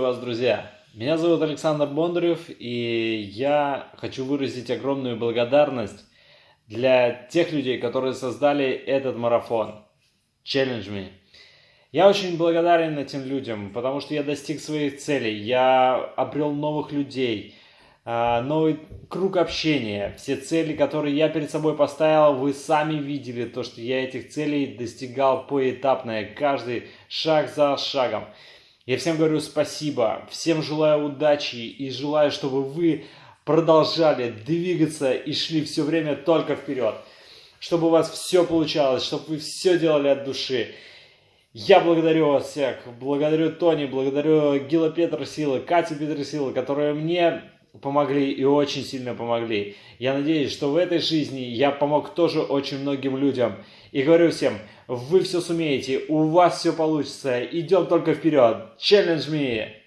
вас, друзья! Меня зовут Александр Бондарев, и я хочу выразить огромную благодарность для тех людей, которые создали этот марафон Challenge Me. Я очень благодарен этим людям, потому что я достиг своих целей, я обрел новых людей, а, новый круг общения. Все цели, которые я перед собой поставил, вы сами видели то, что я этих целей достигал поэтапно, каждый шаг за шагом. Я всем говорю спасибо, всем желаю удачи и желаю, чтобы вы продолжали двигаться и шли все время только вперед. Чтобы у вас все получалось, чтобы вы все делали от души. Я благодарю вас всех, благодарю Тони, благодарю Гила Петросила, Кати Петросила, которые мне помогли и очень сильно помогли. Я надеюсь, что в этой жизни я помог тоже очень многим людям. И говорю всем, вы все сумеете, у вас все получится, идем только вперед. Challenge me!